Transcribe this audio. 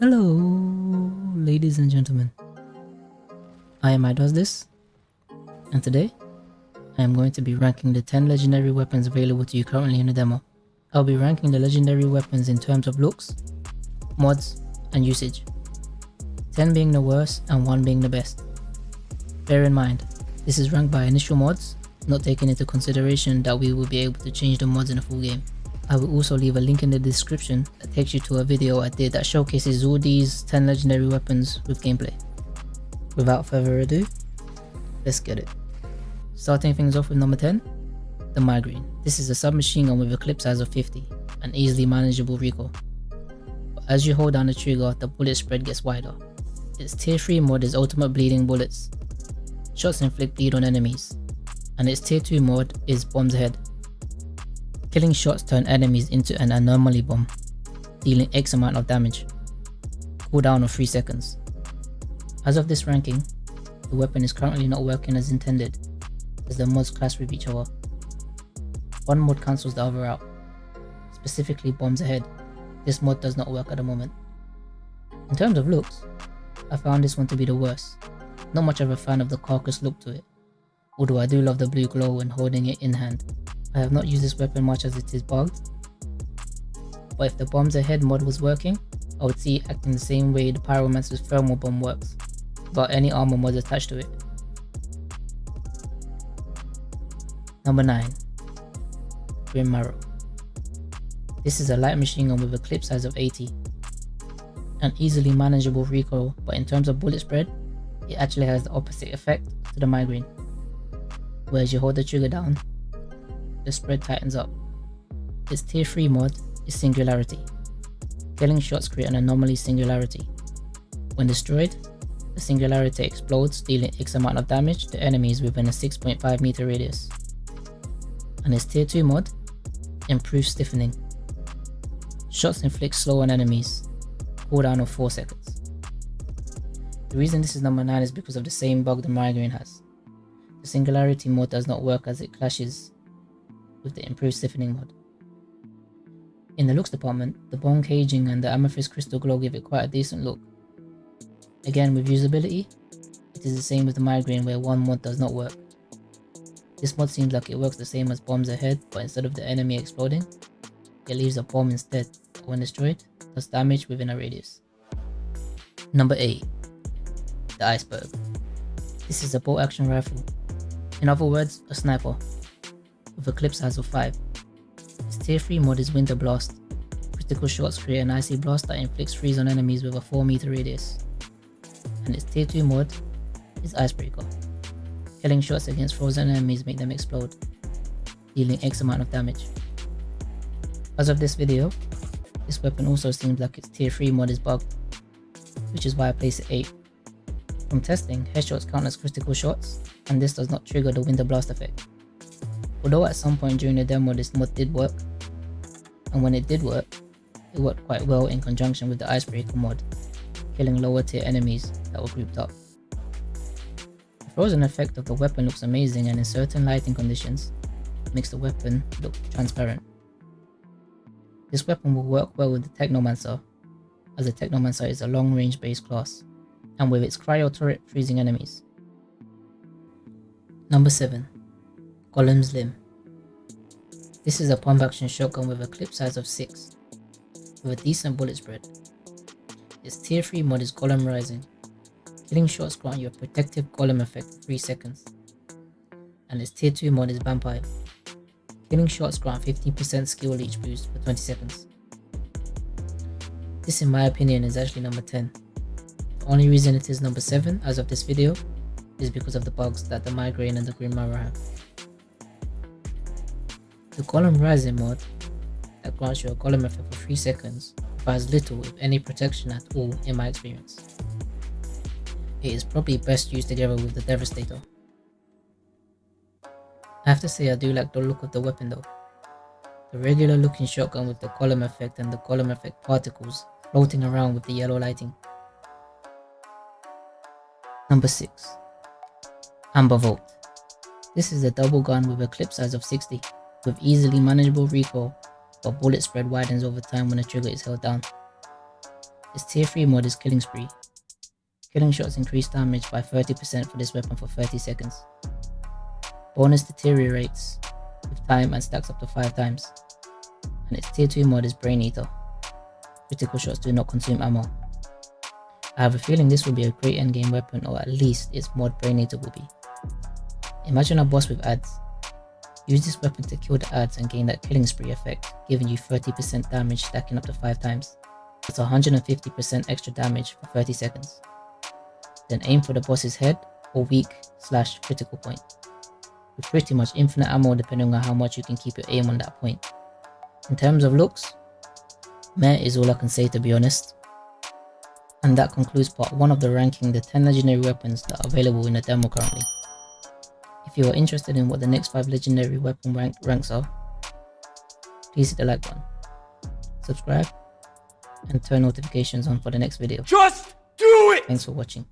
Hello, ladies and gentlemen. I am I this, and today I am going to be ranking the 10 legendary weapons available to you currently in the demo. I'll be ranking the legendary weapons in terms of looks, mods, and usage. 10 being the worst and 1 being the best. Bear in mind, this is ranked by initial mods, not taking into consideration that we will be able to change the mods in a full game. I will also leave a link in the description that takes you to a video I did that showcases all these 10 legendary weapons with gameplay. Without further ado, let's get it. Starting things off with number 10, the Migraine. This is a submachine gun with a clip size of 50 and easily manageable recoil. But as you hold down the trigger, the bullet spread gets wider. Its tier 3 mod is ultimate bleeding bullets. Shots inflict bleed on enemies, and its tier 2 mod is bombs ahead. Killing shots turn enemies into an anomaly bomb, dealing X amount of damage. Cooldown of 3 seconds. As of this ranking, the weapon is currently not working as intended, as the mods clash with each other. One mod cancels the other out, specifically bombs ahead. This mod does not work at the moment. In terms of looks, I found this one to be the worst. Not much of a fan of the carcass look to it, although I do love the blue glow when holding it in hand. I have not used this weapon much as it is bugged. But if the bombs ahead mod was working, I would see it acting the same way the Pyromancer's thermal bomb works, without any armor mods attached to it. Number 9. Grim Marrow. This is a light machine gun with a clip size of 80. An easily manageable recoil, but in terms of bullet spread, it actually has the opposite effect to the migraine. Whereas you hold the trigger down, the spread tightens up. Its tier 3 mod is Singularity. Killing shots create an anomaly singularity. When destroyed, the singularity explodes dealing X amount of damage to enemies within a 6.5 meter radius. And its tier 2 mod improves stiffening. Shots inflict slow on enemies, cooldown of 4 seconds. The reason this is number 9 is because of the same bug the migraine has. The singularity mod does not work as it clashes with the improved stiffening mod. In the looks department, the bone caging and the amethyst crystal glow give it quite a decent look. Again with usability, it is the same with the migraine where one mod does not work. This mod seems like it works the same as bombs ahead but instead of the enemy exploding, it leaves a bomb instead when destroyed does damage within a radius. Number 8. The Iceberg. This is a bolt action rifle. In other words, a sniper with a clip size of 5. Its tier 3 mod is Winter Blast. Critical shots create an icy blast that inflicts freeze on enemies with a 4 meter radius. And its tier 2 mod is Icebreaker. Killing shots against frozen enemies make them explode, dealing X amount of damage. As of this video, this weapon also seems like its tier 3 mod is bugged, which is why I place it 8. From testing, headshots count as critical shots, and this does not trigger the Winter Blast effect. Although at some point during the demo this mod did work, and when it did work, it worked quite well in conjunction with the Icebreaker mod, killing lower tier enemies that were grouped up. The frozen effect of the weapon looks amazing and in certain lighting conditions, makes the weapon look transparent. This weapon will work well with the Technomancer, as the Technomancer is a long range based class, and with its cryo turret freezing enemies. Number 7. Golem's Limb. This is a pump action shotgun with a clip size of 6, with a decent bullet spread. Its tier 3 mod is Golem Rising. Killing shots grant you a protective golem effect for 3 seconds. And its tier 2 mod is Vampire. Killing shots grant 15% skill leech boost for 20 seconds. This in my opinion is actually number 10. The only reason it is number 7 as of this video is because of the bugs that the Migraine and the Grim Marrow have. The Golem Rising mod that grants you a Golem effect for 3 seconds provides little if any protection at all in my experience. It is probably best used together with the Devastator. I have to say I do like the look of the weapon though. The regular looking shotgun with the golem effect and the golem effect particles floating around with the yellow lighting. Number 6. Amber Volt. This is a double gun with a clip size of 60 with easily manageable recoil, but bullet spread widens over time when the trigger is held down. Its tier 3 mod is Killing Spree. Killing shots increase damage by 30% for this weapon for 30 seconds. Bonus deteriorates with time and stacks up to 5 times. And its tier 2 mod is Brain Eater. Critical shots do not consume ammo. I have a feeling this will be a great endgame weapon or at least its mod Brain Eater will be. Imagine a boss with ads. Use this weapon to kill the ads and gain that killing spree effect, giving you 30% damage stacking up to 5 times. It's 150% extra damage for 30 seconds. Then aim for the boss's head or weak slash critical point. With pretty much infinite ammo depending on how much you can keep your aim on that point. In terms of looks, meh is all I can say to be honest. And that concludes part 1 of the ranking the 10 legendary weapons that are available in the demo currently. If you are interested in what the next 5 legendary weapon rank ranks are, please hit the like button, subscribe, and turn notifications on for the next video. Just do it! Thanks for watching.